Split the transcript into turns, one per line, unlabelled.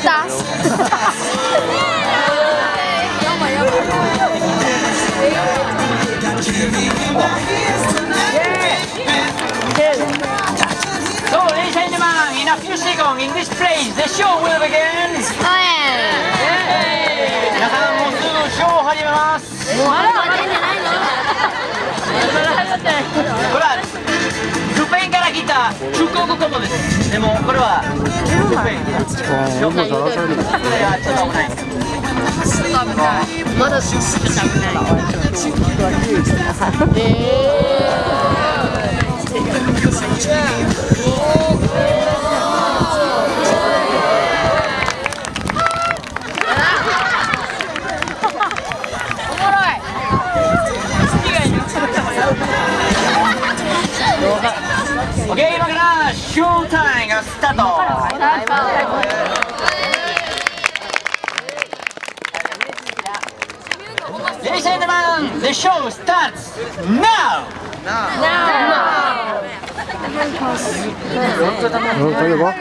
した
そう、ladies and gentlemen, in a few seconds, in this place, the show will begin! 皆さん、もうすぐショー始めます
もうまだ始めてないの
これは、スペインから来た中国語ですでも、これは、
あー、もうだらされる。
これはちょっと危ない
まだ
オッケー、今からショータイムがスタート Ladies and gentlemen, the show starts now!
うん、例えば